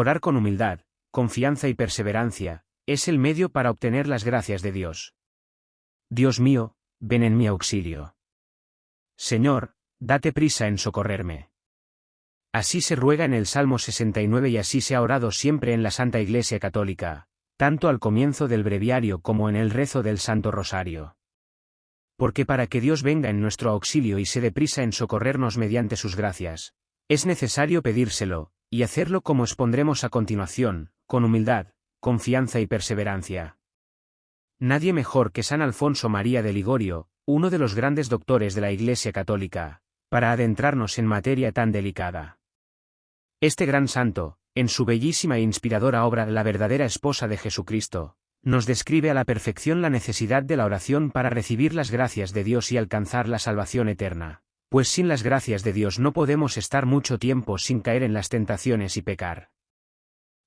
Orar con humildad, confianza y perseverancia, es el medio para obtener las gracias de Dios. Dios mío, ven en mi auxilio. Señor, date prisa en socorrerme. Así se ruega en el Salmo 69 y así se ha orado siempre en la Santa Iglesia Católica, tanto al comienzo del breviario como en el rezo del Santo Rosario. Porque para que Dios venga en nuestro auxilio y se dé prisa en socorrernos mediante sus gracias, es necesario pedírselo, y hacerlo como expondremos a continuación, con humildad, confianza y perseverancia. Nadie mejor que San Alfonso María de Ligorio, uno de los grandes doctores de la Iglesia Católica, para adentrarnos en materia tan delicada. Este gran santo, en su bellísima e inspiradora obra La verdadera esposa de Jesucristo, nos describe a la perfección la necesidad de la oración para recibir las gracias de Dios y alcanzar la salvación eterna, pues sin las gracias de Dios no podemos estar mucho tiempo sin caer en las tentaciones y pecar.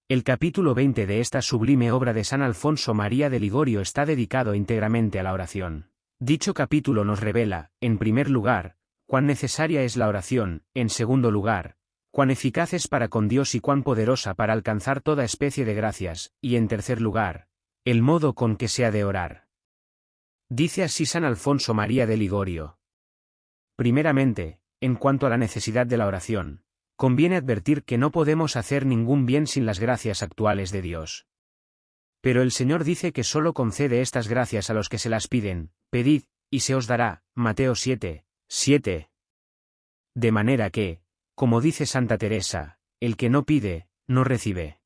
El capítulo 20 de esta sublime obra de San Alfonso María de Ligorio está dedicado íntegramente a la oración. Dicho capítulo nos revela, en primer lugar, cuán necesaria es la oración, en segundo lugar, cuán eficaz es para con Dios y cuán poderosa para alcanzar toda especie de gracias, y en tercer lugar, el modo con que se ha de orar. Dice así San Alfonso María de Ligorio. Primeramente, en cuanto a la necesidad de la oración, conviene advertir que no podemos hacer ningún bien sin las gracias actuales de Dios. Pero el Señor dice que solo concede estas gracias a los que se las piden, pedid, y se os dará, Mateo 7, 7. De manera que, como dice Santa Teresa, el que no pide, no recibe.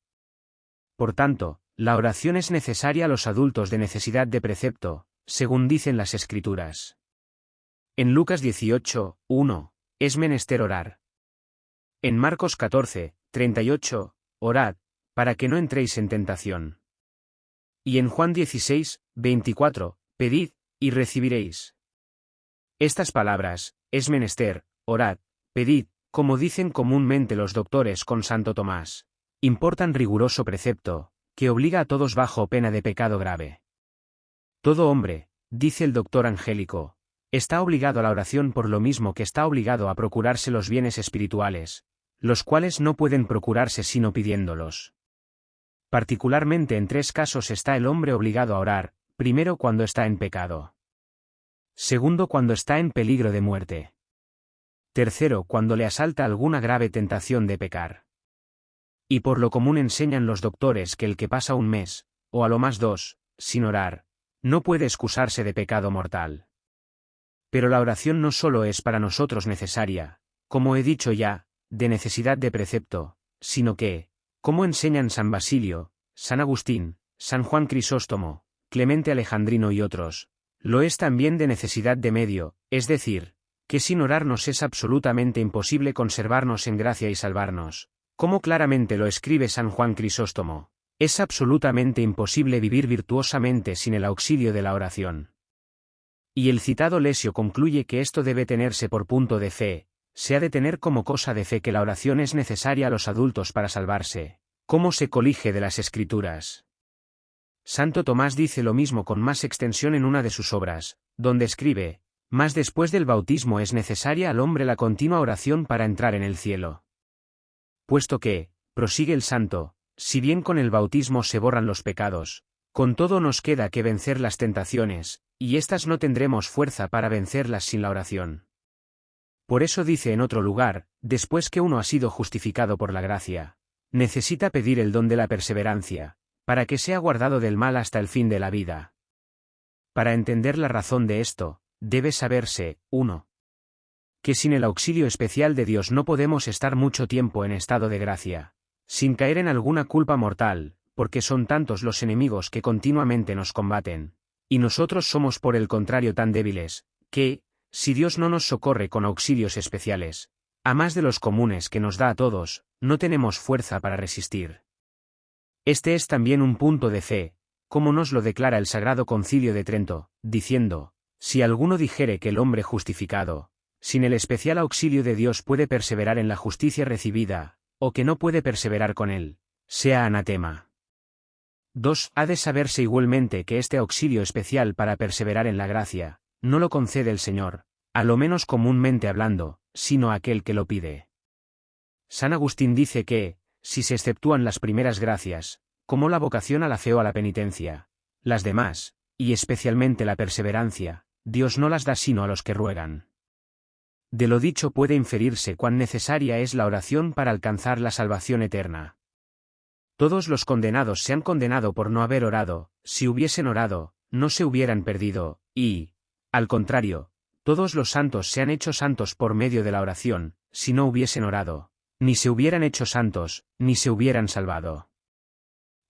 Por tanto, la oración es necesaria a los adultos de necesidad de precepto, según dicen las Escrituras. En Lucas 18, 1, es menester orar. En Marcos 14, 38, orad, para que no entréis en tentación. Y en Juan 16, 24, pedid, y recibiréis. Estas palabras, es menester, orad, pedid, como dicen comúnmente los doctores con Santo Tomás, importan riguroso precepto, que obliga a todos bajo pena de pecado grave. Todo hombre, dice el doctor Angélico, está obligado a la oración por lo mismo que está obligado a procurarse los bienes espirituales, los cuales no pueden procurarse sino pidiéndolos. Particularmente en tres casos está el hombre obligado a orar, primero cuando está en pecado. Segundo cuando está en peligro de muerte. Tercero cuando le asalta alguna grave tentación de pecar. Y por lo común enseñan los doctores que el que pasa un mes, o a lo más dos, sin orar, no puede excusarse de pecado mortal. Pero la oración no solo es para nosotros necesaria, como he dicho ya, de necesidad de precepto, sino que, como enseñan San Basilio, San Agustín, San Juan Crisóstomo, Clemente Alejandrino y otros, lo es también de necesidad de medio, es decir, que sin orarnos es absolutamente imposible conservarnos en gracia y salvarnos, como claramente lo escribe San Juan Crisóstomo, es absolutamente imposible vivir virtuosamente sin el auxilio de la oración. Y el citado Lesio concluye que esto debe tenerse por punto de fe, se ha de tener como cosa de fe que la oración es necesaria a los adultos para salvarse, como se colige de las escrituras. Santo Tomás dice lo mismo con más extensión en una de sus obras, donde escribe, más después del bautismo es necesaria al hombre la continua oración para entrar en el cielo. Puesto que, prosigue el santo, si bien con el bautismo se borran los pecados, con todo nos queda que vencer las tentaciones, y éstas no tendremos fuerza para vencerlas sin la oración. Por eso dice en otro lugar, después que uno ha sido justificado por la gracia, necesita pedir el don de la perseverancia, para que sea guardado del mal hasta el fin de la vida. Para entender la razón de esto, debe saberse, 1. Que sin el auxilio especial de Dios no podemos estar mucho tiempo en estado de gracia, sin caer en alguna culpa mortal, porque son tantos los enemigos que continuamente nos combaten, y nosotros somos por el contrario tan débiles, que, si Dios no nos socorre con auxilios especiales, a más de los comunes que nos da a todos, no tenemos fuerza para resistir. Este es también un punto de fe, como nos lo declara el Sagrado Concilio de Trento, diciendo, si alguno dijere que el hombre justificado, sin el especial auxilio de Dios puede perseverar en la justicia recibida, o que no puede perseverar con él, sea anatema. 2. Ha de saberse igualmente que este auxilio especial para perseverar en la gracia, no lo concede el Señor, a lo menos comúnmente hablando, sino aquel que lo pide. San Agustín dice que, si se exceptúan las primeras gracias, como la vocación a la fe o a la penitencia, las demás, y especialmente la perseverancia, Dios no las da sino a los que ruegan. De lo dicho puede inferirse cuán necesaria es la oración para alcanzar la salvación eterna. Todos los condenados se han condenado por no haber orado, si hubiesen orado, no se hubieran perdido, y, al contrario, todos los santos se han hecho santos por medio de la oración, si no hubiesen orado, ni se hubieran hecho santos, ni se hubieran salvado.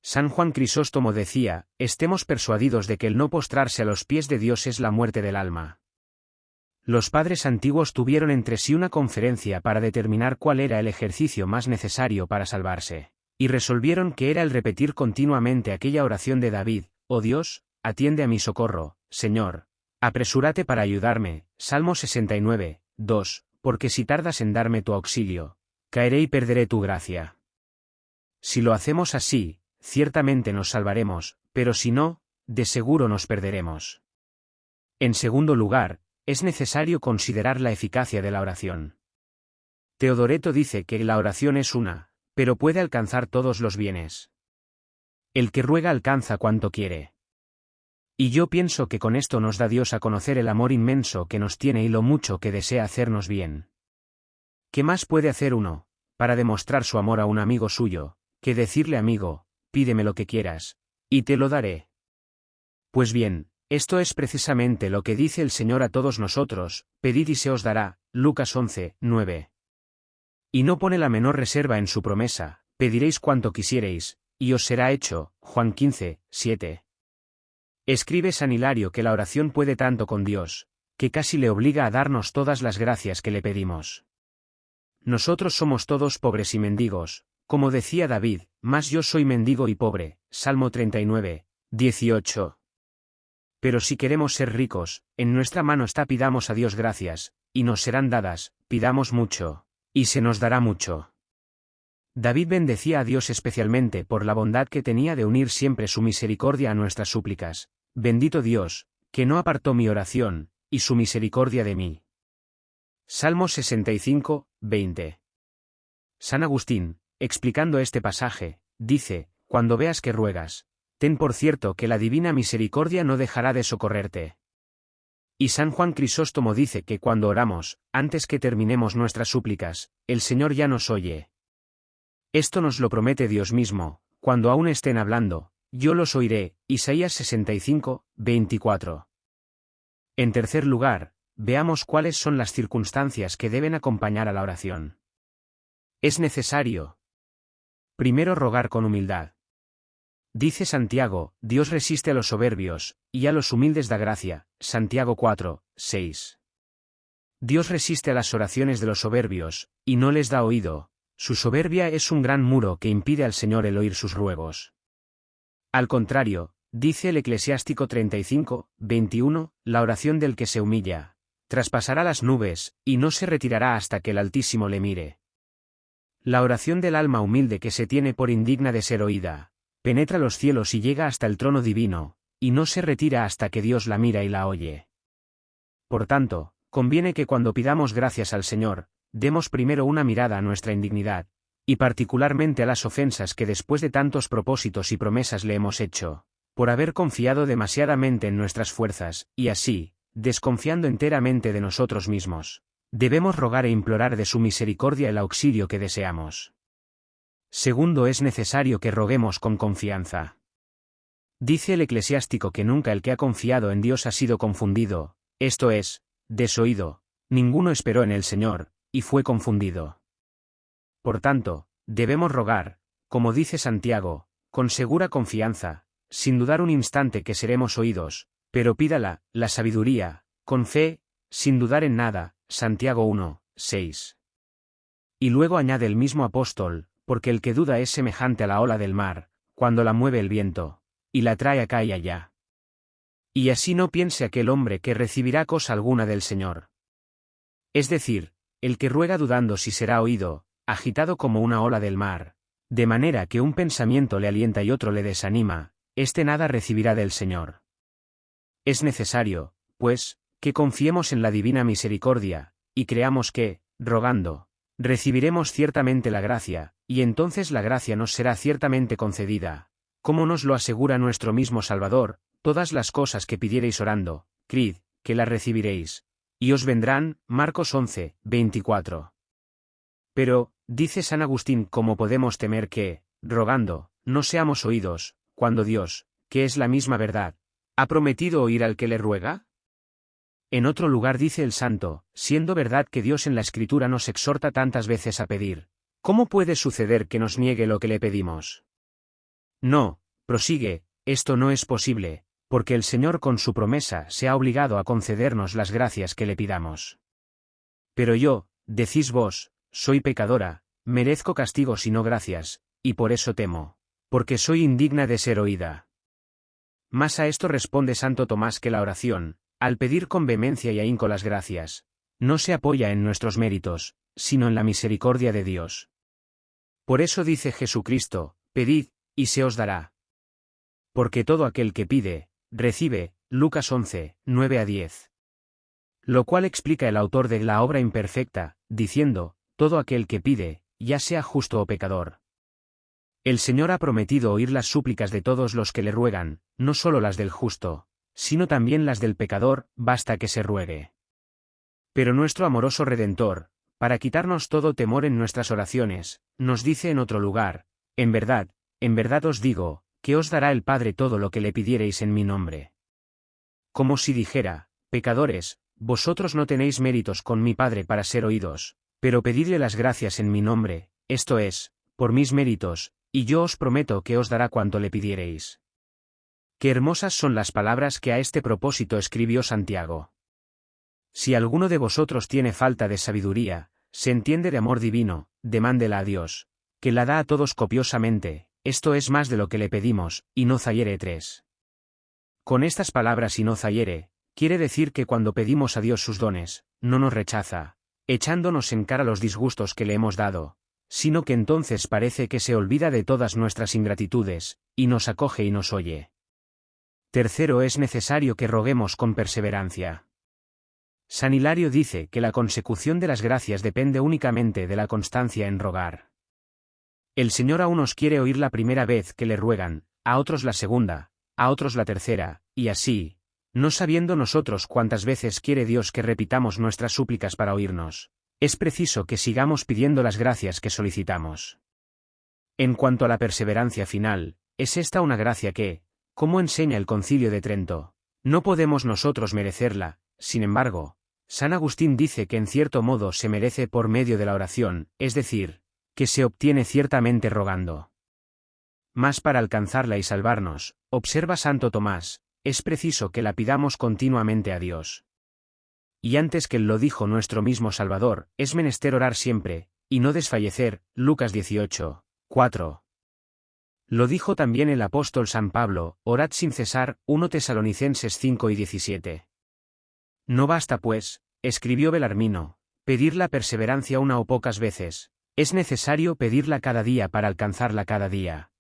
San Juan Crisóstomo decía, estemos persuadidos de que el no postrarse a los pies de Dios es la muerte del alma. Los padres antiguos tuvieron entre sí una conferencia para determinar cuál era el ejercicio más necesario para salvarse, y resolvieron que era el repetir continuamente aquella oración de David, Oh Dios, atiende a mi socorro, Señor. Apresúrate para ayudarme, Salmo 69, 2, porque si tardas en darme tu auxilio, caeré y perderé tu gracia. Si lo hacemos así, ciertamente nos salvaremos, pero si no, de seguro nos perderemos. En segundo lugar, es necesario considerar la eficacia de la oración. Teodoreto dice que la oración es una, pero puede alcanzar todos los bienes. El que ruega alcanza cuanto quiere. Y yo pienso que con esto nos da Dios a conocer el amor inmenso que nos tiene y lo mucho que desea hacernos bien. ¿Qué más puede hacer uno, para demostrar su amor a un amigo suyo, que decirle amigo, pídeme lo que quieras, y te lo daré. Pues bien, esto es precisamente lo que dice el Señor a todos nosotros, pedid y se os dará, Lucas 11, 9. Y no pone la menor reserva en su promesa, pediréis cuanto quisiereis, y os será hecho, Juan 15, 7. Escribe San Hilario que la oración puede tanto con Dios, que casi le obliga a darnos todas las gracias que le pedimos. Nosotros somos todos pobres y mendigos, como decía David, más yo soy mendigo y pobre, Salmo 39, 18. Pero si queremos ser ricos, en nuestra mano está pidamos a Dios gracias, y nos serán dadas, pidamos mucho, y se nos dará mucho. David bendecía a Dios especialmente por la bondad que tenía de unir siempre su misericordia a nuestras súplicas. Bendito Dios, que no apartó mi oración, y su misericordia de mí. Salmo 65, 20. San Agustín, explicando este pasaje, dice, cuando veas que ruegas, ten por cierto que la divina misericordia no dejará de socorrerte. Y San Juan Crisóstomo dice que cuando oramos, antes que terminemos nuestras súplicas, el Señor ya nos oye. Esto nos lo promete Dios mismo, cuando aún estén hablando, yo los oiré, Isaías 65, 24. En tercer lugar, veamos cuáles son las circunstancias que deben acompañar a la oración. Es necesario, Primero rogar con humildad. Dice Santiago, Dios resiste a los soberbios, y a los humildes da gracia, Santiago 4, 6. Dios resiste a las oraciones de los soberbios, y no les da oído, su soberbia es un gran muro que impide al Señor el oír sus ruegos. Al contrario, dice el Eclesiástico 35, 21, la oración del que se humilla, traspasará las nubes, y no se retirará hasta que el Altísimo le mire. La oración del alma humilde que se tiene por indigna de ser oída, penetra los cielos y llega hasta el trono divino, y no se retira hasta que Dios la mira y la oye. Por tanto, conviene que cuando pidamos gracias al Señor, demos primero una mirada a nuestra indignidad, y particularmente a las ofensas que después de tantos propósitos y promesas le hemos hecho, por haber confiado demasiadamente en nuestras fuerzas, y así, desconfiando enteramente de nosotros mismos, Debemos rogar e implorar de su misericordia el auxilio que deseamos. Segundo, es necesario que roguemos con confianza. Dice el eclesiástico que nunca el que ha confiado en Dios ha sido confundido, esto es, desoído, ninguno esperó en el Señor, y fue confundido. Por tanto, debemos rogar, como dice Santiago, con segura confianza, sin dudar un instante que seremos oídos, pero pídala, la sabiduría, con fe, sin dudar en nada, Santiago 1, 6. Y luego añade el mismo apóstol, porque el que duda es semejante a la ola del mar, cuando la mueve el viento, y la trae acá y allá. Y así no piense aquel hombre que recibirá cosa alguna del Señor. Es decir, el que ruega dudando si será oído, agitado como una ola del mar, de manera que un pensamiento le alienta y otro le desanima, éste nada recibirá del Señor. Es necesario, pues, que confiemos en la divina misericordia, y creamos que, rogando, recibiremos ciertamente la gracia, y entonces la gracia nos será ciertamente concedida. Como nos lo asegura nuestro mismo Salvador, todas las cosas que pidiereis orando, crid, que las recibiréis. Y os vendrán, Marcos 11, 24. Pero, dice San Agustín, ¿cómo podemos temer que, rogando, no seamos oídos, cuando Dios, que es la misma verdad, ha prometido oír al que le ruega? En otro lugar dice el santo, siendo verdad que Dios en la Escritura nos exhorta tantas veces a pedir, ¿cómo puede suceder que nos niegue lo que le pedimos? No, prosigue, esto no es posible, porque el Señor con su promesa se ha obligado a concedernos las gracias que le pidamos. Pero yo, decís vos, soy pecadora, merezco castigo si no gracias, y por eso temo, porque soy indigna de ser oída. Más a esto responde Santo Tomás que la oración, al pedir con vehemencia y ahínco las gracias, no se apoya en nuestros méritos, sino en la misericordia de Dios. Por eso dice Jesucristo, pedid, y se os dará. Porque todo aquel que pide, recibe, Lucas 11, 9 a 10. Lo cual explica el autor de la obra imperfecta, diciendo, todo aquel que pide, ya sea justo o pecador. El Señor ha prometido oír las súplicas de todos los que le ruegan, no solo las del justo, sino también las del pecador, basta que se ruegue. Pero nuestro amoroso Redentor, para quitarnos todo temor en nuestras oraciones, nos dice en otro lugar, en verdad, en verdad os digo, que os dará el Padre todo lo que le pidiereis en mi nombre. Como si dijera, pecadores, vosotros no tenéis méritos con mi Padre para ser oídos, pero pedidle las gracias en mi nombre, esto es, por mis méritos, y yo os prometo que os dará cuanto le pidiereis. Qué hermosas son las palabras que a este propósito escribió Santiago. Si alguno de vosotros tiene falta de sabiduría, se entiende de amor divino, demándela a Dios, que la da a todos copiosamente, esto es más de lo que le pedimos, y no zayere 3. Con estas palabras y no zayere, quiere decir que cuando pedimos a Dios sus dones, no nos rechaza, echándonos en cara los disgustos que le hemos dado, sino que entonces parece que se olvida de todas nuestras ingratitudes, y nos acoge y nos oye. Tercero es necesario que roguemos con perseverancia. San Hilario dice que la consecución de las gracias depende únicamente de la constancia en rogar. El Señor a unos quiere oír la primera vez que le ruegan, a otros la segunda, a otros la tercera, y así, no sabiendo nosotros cuántas veces quiere Dios que repitamos nuestras súplicas para oírnos, es preciso que sigamos pidiendo las gracias que solicitamos. En cuanto a la perseverancia final, es esta una gracia que, como enseña el concilio de Trento, no podemos nosotros merecerla, sin embargo, San Agustín dice que en cierto modo se merece por medio de la oración, es decir, que se obtiene ciertamente rogando. Mas para alcanzarla y salvarnos, observa Santo Tomás, es preciso que la pidamos continuamente a Dios. Y antes que lo dijo nuestro mismo Salvador, es menester orar siempre, y no desfallecer, Lucas 18, 4. Lo dijo también el apóstol San Pablo, orad sin cesar, 1 Tesalonicenses 5 y 17. No basta pues, escribió Belarmino, pedir la perseverancia una o pocas veces, es necesario pedirla cada día para alcanzarla cada día.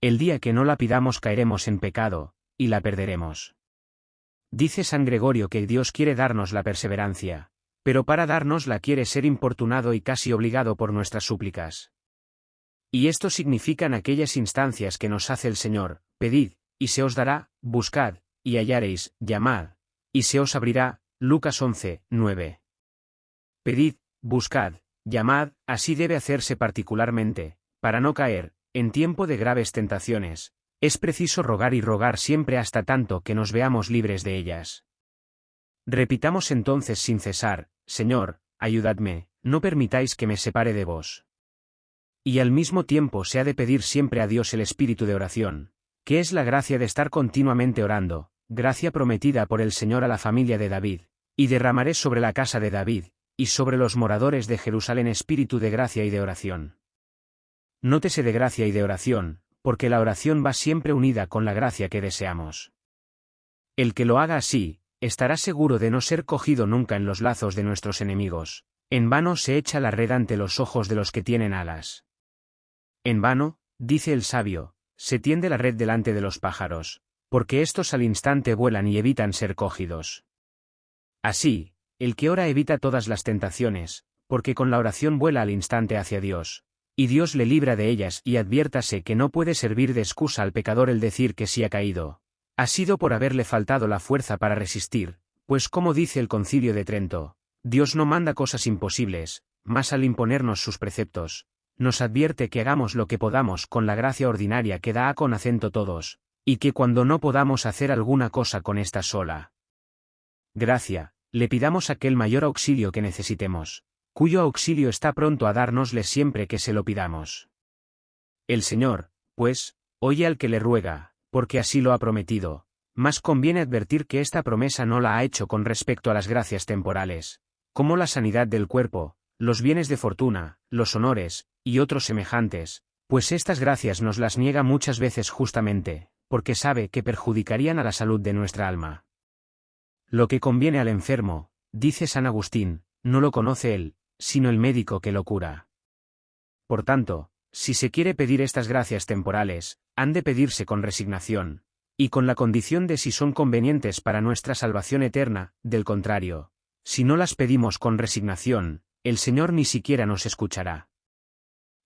El día que no la pidamos caeremos en pecado, y la perderemos. Dice San Gregorio que Dios quiere darnos la perseverancia, pero para darnos la quiere ser importunado y casi obligado por nuestras súplicas. Y esto significan aquellas instancias que nos hace el Señor, pedid, y se os dará, buscad, y hallaréis, llamad, y se os abrirá, Lucas 11, 9. Pedid, buscad, Llamad, así debe hacerse particularmente, para no caer, en tiempo de graves tentaciones, es preciso rogar y rogar siempre hasta tanto que nos veamos libres de ellas. Repitamos entonces sin cesar, Señor, ayudadme, no permitáis que me separe de vos. Y al mismo tiempo se ha de pedir siempre a Dios el espíritu de oración, que es la gracia de estar continuamente orando, gracia prometida por el Señor a la familia de David, y derramaré sobre la casa de David, y sobre los moradores de Jerusalén espíritu de gracia y de oración. Nótese de gracia y de oración, porque la oración va siempre unida con la gracia que deseamos. El que lo haga así, estará seguro de no ser cogido nunca en los lazos de nuestros enemigos, en vano se echa la red ante los ojos de los que tienen alas. En vano, dice el sabio, se tiende la red delante de los pájaros, porque éstos al instante vuelan y evitan ser cogidos. Así, el que ora evita todas las tentaciones, porque con la oración vuela al instante hacia Dios. Y Dios le libra de ellas y adviértase que no puede servir de excusa al pecador el decir que sí ha caído. Ha sido por haberle faltado la fuerza para resistir, pues como dice el concilio de Trento, Dios no manda cosas imposibles, mas al imponernos sus preceptos, nos advierte que hagamos lo que podamos con la gracia ordinaria que da a con acento todos, y que cuando no podamos hacer alguna cosa con esta sola gracia, le pidamos aquel mayor auxilio que necesitemos, cuyo auxilio está pronto a dárnosle siempre que se lo pidamos. El Señor, pues, oye al que le ruega, porque así lo ha prometido, mas conviene advertir que esta promesa no la ha hecho con respecto a las gracias temporales, como la sanidad del cuerpo, los bienes de fortuna, los honores, y otros semejantes, pues estas gracias nos las niega muchas veces justamente, porque sabe que perjudicarían a la salud de nuestra alma. Lo que conviene al enfermo, dice San Agustín, no lo conoce él, sino el médico que lo cura. Por tanto, si se quiere pedir estas gracias temporales, han de pedirse con resignación, y con la condición de si son convenientes para nuestra salvación eterna, del contrario, si no las pedimos con resignación, el Señor ni siquiera nos escuchará.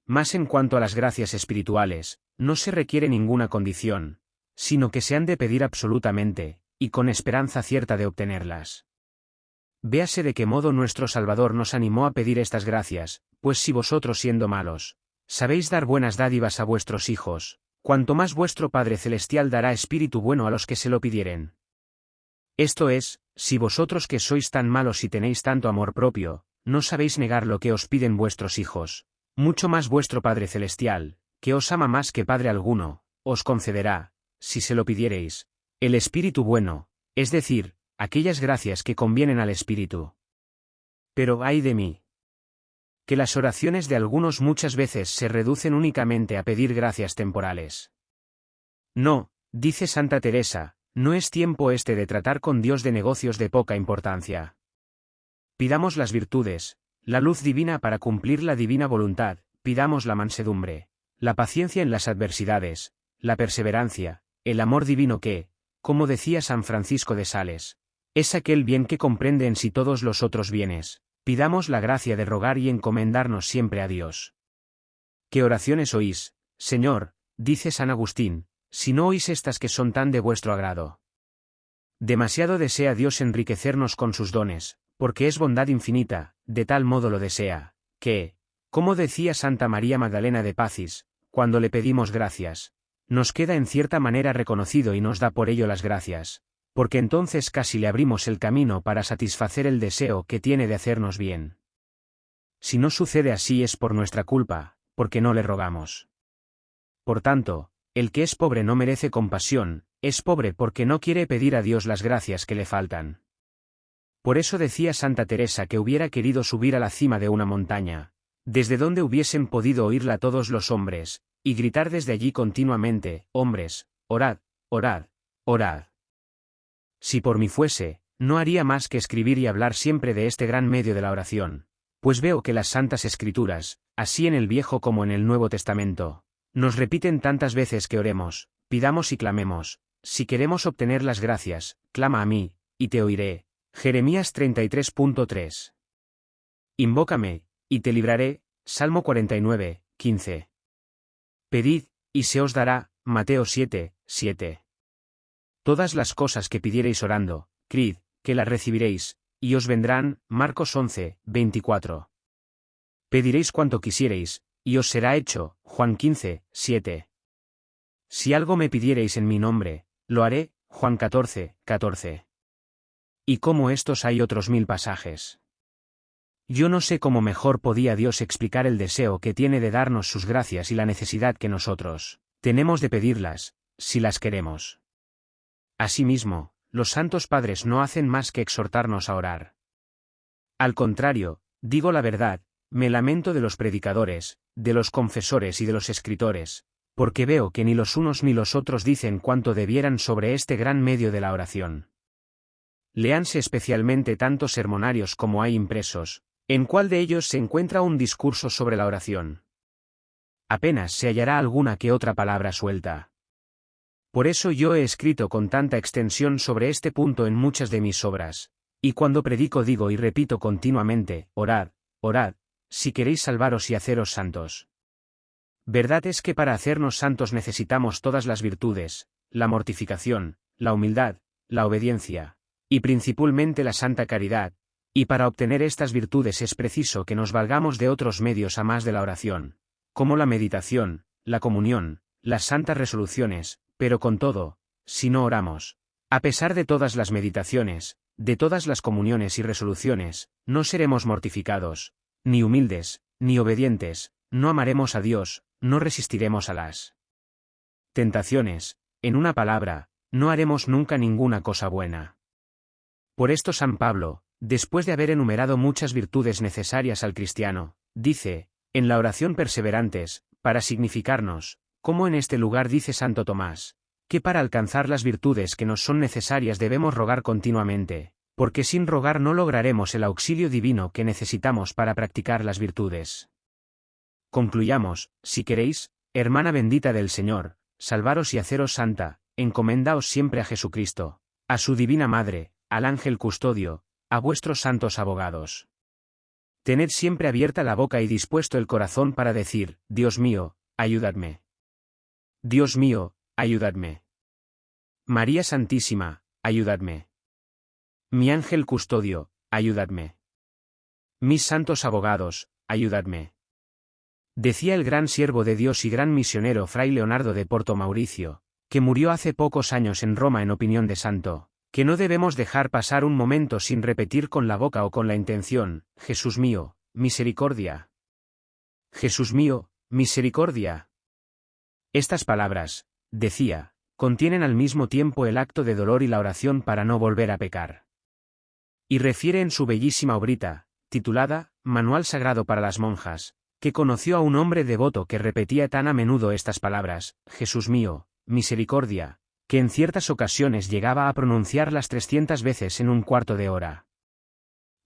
Más en cuanto a las gracias espirituales, no se requiere ninguna condición, sino que se han de pedir absolutamente, y con esperanza cierta de obtenerlas. Véase de qué modo nuestro Salvador nos animó a pedir estas gracias, pues si vosotros siendo malos, sabéis dar buenas dádivas a vuestros hijos, cuanto más vuestro Padre Celestial dará espíritu bueno a los que se lo pidieren. Esto es, si vosotros que sois tan malos y tenéis tanto amor propio, no sabéis negar lo que os piden vuestros hijos, mucho más vuestro Padre Celestial, que os ama más que Padre alguno, os concederá, si se lo pidiereis, el espíritu bueno, es decir, aquellas gracias que convienen al espíritu. Pero ay de mí. Que las oraciones de algunos muchas veces se reducen únicamente a pedir gracias temporales. No, dice Santa Teresa, no es tiempo este de tratar con Dios de negocios de poca importancia. Pidamos las virtudes, la luz divina para cumplir la divina voluntad, pidamos la mansedumbre, la paciencia en las adversidades, la perseverancia, el amor divino que, como decía San Francisco de Sales, es aquel bien que comprende en sí todos los otros bienes, pidamos la gracia de rogar y encomendarnos siempre a Dios. ¿Qué oraciones oís, Señor? dice San Agustín, si no oís estas que son tan de vuestro agrado. Demasiado desea Dios enriquecernos con sus dones, porque es bondad infinita, de tal modo lo desea, que, como decía Santa María Magdalena de Pacis, cuando le pedimos gracias, nos queda en cierta manera reconocido y nos da por ello las gracias, porque entonces casi le abrimos el camino para satisfacer el deseo que tiene de hacernos bien. Si no sucede así es por nuestra culpa, porque no le rogamos. Por tanto, el que es pobre no merece compasión, es pobre porque no quiere pedir a Dios las gracias que le faltan. Por eso decía Santa Teresa que hubiera querido subir a la cima de una montaña, desde donde hubiesen podido oírla todos los hombres, y gritar desde allí continuamente, hombres, orad, orad, orad. Si por mí fuese, no haría más que escribir y hablar siempre de este gran medio de la oración, pues veo que las santas escrituras, así en el Viejo como en el Nuevo Testamento, nos repiten tantas veces que oremos, pidamos y clamemos, si queremos obtener las gracias, clama a mí, y te oiré. Jeremías 33.3. Invócame, y te libraré. Salmo 49, 15. Pedid, y se os dará, Mateo 7, 7. Todas las cosas que pidiereis orando, crid, que las recibiréis, y os vendrán, Marcos 11, 24. Pediréis cuanto quisiereis, y os será hecho, Juan 15, 7. Si algo me pidiereis en mi nombre, lo haré, Juan 14, 14. Y como estos hay otros mil pasajes. Yo no sé cómo mejor podía Dios explicar el deseo que tiene de darnos sus gracias y la necesidad que nosotros tenemos de pedirlas, si las queremos. Asimismo, los santos padres no hacen más que exhortarnos a orar. Al contrario, digo la verdad, me lamento de los predicadores, de los confesores y de los escritores, porque veo que ni los unos ni los otros dicen cuanto debieran sobre este gran medio de la oración. Leanse especialmente tantos sermonarios como hay impresos, ¿En cuál de ellos se encuentra un discurso sobre la oración? Apenas se hallará alguna que otra palabra suelta. Por eso yo he escrito con tanta extensión sobre este punto en muchas de mis obras, y cuando predico digo y repito continuamente, orad, orad, si queréis salvaros y haceros santos. Verdad es que para hacernos santos necesitamos todas las virtudes, la mortificación, la humildad, la obediencia, y principalmente la santa caridad, y para obtener estas virtudes es preciso que nos valgamos de otros medios a más de la oración, como la meditación, la comunión, las santas resoluciones, pero con todo, si no oramos, a pesar de todas las meditaciones, de todas las comuniones y resoluciones, no seremos mortificados, ni humildes, ni obedientes, no amaremos a Dios, no resistiremos a las tentaciones, en una palabra, no haremos nunca ninguna cosa buena. Por esto San Pablo, después de haber enumerado muchas virtudes necesarias al cristiano, dice, en la oración perseverantes, para significarnos, como en este lugar dice Santo Tomás, que para alcanzar las virtudes que nos son necesarias debemos rogar continuamente, porque sin rogar no lograremos el auxilio divino que necesitamos para practicar las virtudes. Concluyamos, si queréis, hermana bendita del Señor, salvaros y haceros santa, encomendaos siempre a Jesucristo, a su divina Madre, al ángel custodio, a vuestros santos abogados. Tened siempre abierta la boca y dispuesto el corazón para decir, Dios mío, ayudadme. Dios mío, ayudadme. María Santísima, ayudadme. Mi ángel custodio, ayudadme. Mis santos abogados, ayudadme. Decía el gran siervo de Dios y gran misionero Fray Leonardo de Porto Mauricio, que murió hace pocos años en Roma en opinión de santo, que no debemos dejar pasar un momento sin repetir con la boca o con la intención, Jesús mío, misericordia. Jesús mío, misericordia. Estas palabras, decía, contienen al mismo tiempo el acto de dolor y la oración para no volver a pecar y refiere en su bellísima obrita, titulada Manual Sagrado para las Monjas, que conoció a un hombre devoto que repetía tan a menudo estas palabras, Jesús mío, misericordia, que en ciertas ocasiones llegaba a pronunciarlas trescientas veces en un cuarto de hora.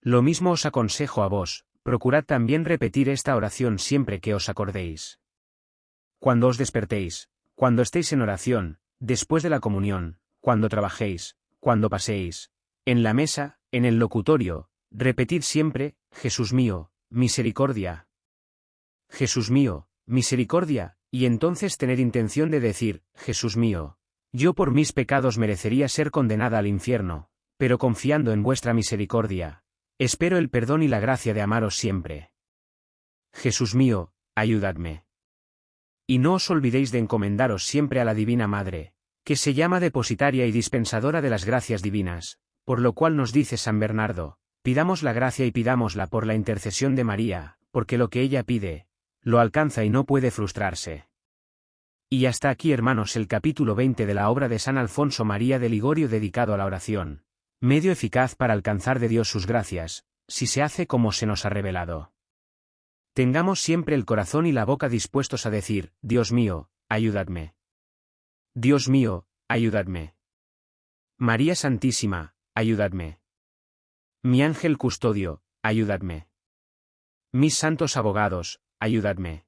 Lo mismo os aconsejo a vos, procurad también repetir esta oración siempre que os acordéis. Cuando os despertéis, cuando estéis en oración, después de la comunión, cuando trabajéis, cuando paséis, en la mesa, en el locutorio, repetid siempre, Jesús mío, misericordia. Jesús mío, misericordia, y entonces tener intención de decir, Jesús mío, yo por mis pecados merecería ser condenada al infierno, pero confiando en vuestra misericordia, espero el perdón y la gracia de amaros siempre. Jesús mío, ayudadme. Y no os olvidéis de encomendaros siempre a la Divina Madre, que se llama depositaria y dispensadora de las gracias divinas, por lo cual nos dice San Bernardo, pidamos la gracia y pidámosla por la intercesión de María, porque lo que ella pide, lo alcanza y no puede frustrarse. Y hasta aquí hermanos el capítulo 20 de la obra de San Alfonso María de Ligorio dedicado a la oración, medio eficaz para alcanzar de Dios sus gracias, si se hace como se nos ha revelado. Tengamos siempre el corazón y la boca dispuestos a decir, Dios mío, ayudadme. Dios mío, ayudadme. María Santísima, ayudadme. Mi ángel custodio, ayudadme. Mis santos abogados, ayudadme.